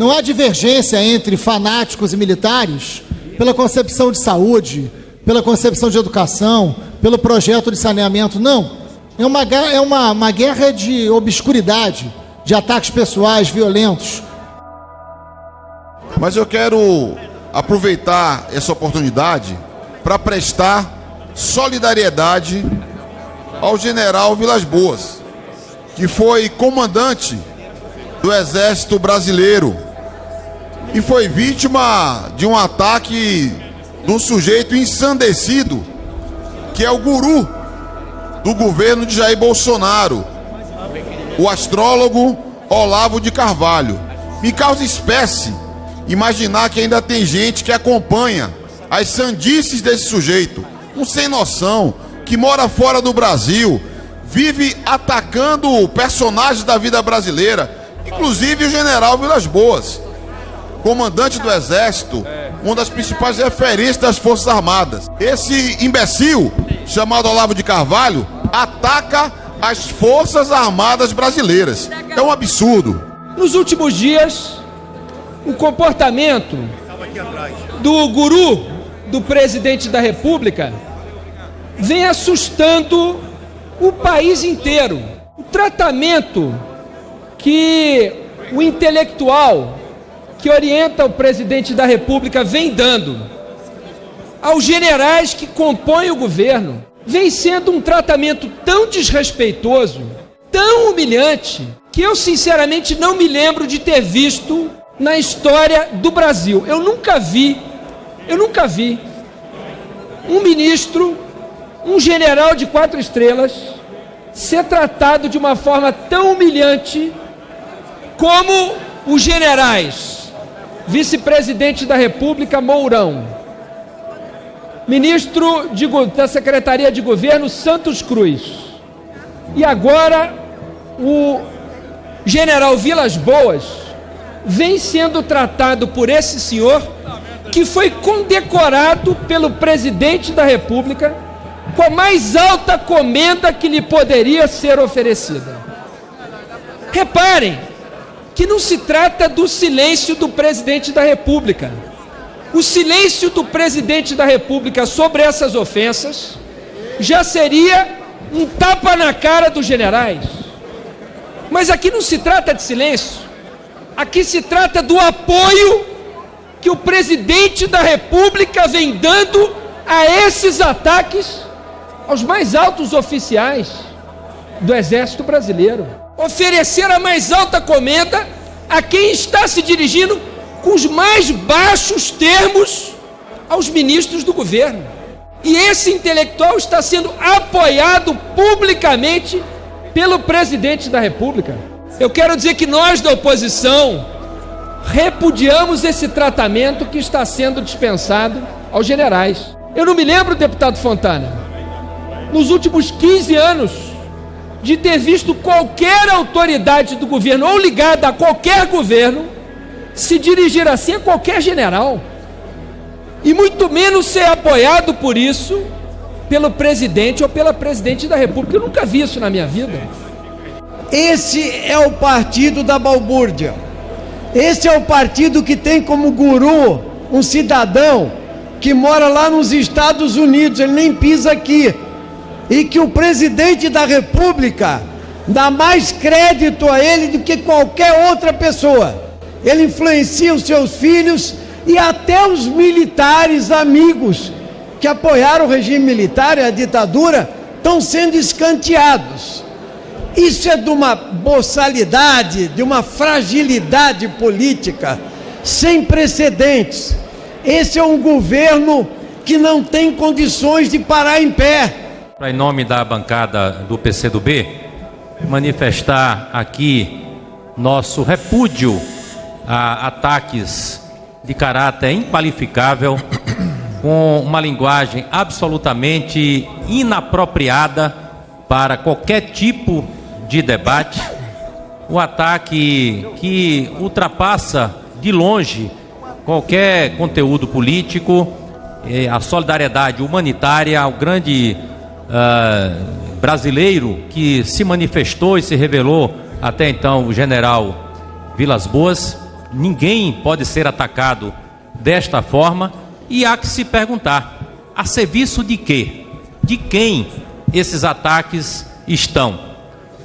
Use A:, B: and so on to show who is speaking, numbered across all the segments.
A: Não há divergência entre fanáticos e militares pela concepção de saúde, pela concepção de educação, pelo projeto de saneamento. Não. É uma, é uma, uma guerra de obscuridade, de ataques pessoais violentos.
B: Mas eu quero aproveitar essa oportunidade para prestar solidariedade ao general Vilas Boas, que foi comandante do Exército Brasileiro e foi vítima de um ataque de um sujeito ensandecido, que é o guru do governo de Jair Bolsonaro, o astrólogo Olavo de Carvalho. Me causa espécie imaginar que ainda tem gente que acompanha as sandices desse sujeito, um sem noção, que mora fora do Brasil, vive atacando personagens da vida brasileira, inclusive o general Vilas Boas, comandante do Exército, uma das principais referências das Forças Armadas. Esse imbecil, chamado Olavo de Carvalho, ataca as Forças Armadas brasileiras. É um absurdo.
C: Nos últimos dias, o comportamento do guru do presidente da República vem assustando o país inteiro. O tratamento que o intelectual que orienta o presidente da República vem dando aos generais que compõem o governo vem sendo um tratamento tão desrespeitoso, tão humilhante, que eu sinceramente não me lembro de ter visto na história do Brasil. Eu nunca vi, eu nunca vi um ministro, um general de quatro estrelas, ser tratado de uma forma tão humilhante como os generais, vice-presidente da República Mourão, ministro de, da Secretaria de Governo Santos Cruz, e agora o general Vilas Boas vem sendo tratado por esse senhor que foi condecorado pelo presidente da República com a mais alta comenda que lhe poderia ser oferecida. Reparem que não se trata do silêncio do presidente da República. O silêncio do presidente da República sobre essas ofensas já seria um tapa na cara dos generais. Mas aqui não se trata de silêncio. Aqui se trata do apoio que o presidente da República vem dando a esses ataques aos mais altos oficiais do Exército Brasileiro. Oferecer a mais alta comenda a quem está se dirigindo com os mais baixos termos aos ministros do governo. E esse intelectual está sendo apoiado publicamente pelo presidente da República. Eu quero dizer que nós da oposição repudiamos esse tratamento que está sendo dispensado aos generais. Eu não me lembro, deputado Fontana, nos últimos 15 anos, de ter visto qualquer autoridade do governo ou ligada a qualquer governo se dirigir assim a qualquer general. E muito menos ser apoiado por isso pelo presidente ou pela presidente da República. Eu nunca vi isso na minha vida.
D: Esse é o partido da balbúrdia. Esse é o partido que tem como guru um cidadão que mora lá nos Estados Unidos, ele nem pisa aqui. E que o presidente da República dá mais crédito a ele do que qualquer outra pessoa. Ele influencia os seus filhos e até os militares amigos que apoiaram o regime militar e a ditadura estão sendo escanteados. Isso é de uma boçalidade, de uma fragilidade política sem precedentes. Esse é um governo que não tem condições de parar em pé.
E: Em nome da bancada do PCdoB, manifestar aqui nosso repúdio a ataques de caráter inqualificável, com uma linguagem absolutamente inapropriada para qualquer tipo de debate, o ataque que ultrapassa de longe qualquer conteúdo político, a solidariedade humanitária ao grande uh, brasileiro que se manifestou e se revelou até então o general Vilas Boas, ninguém pode ser atacado desta forma e há que se perguntar: a serviço de quê? De quem esses ataques estão?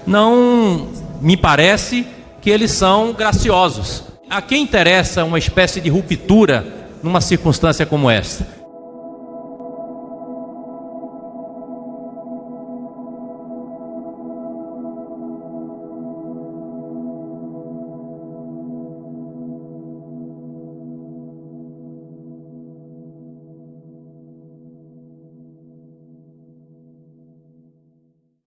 E: Não me parece que eles são graciosos. A quem interessa uma espécie de ruptura numa circunstância como esta?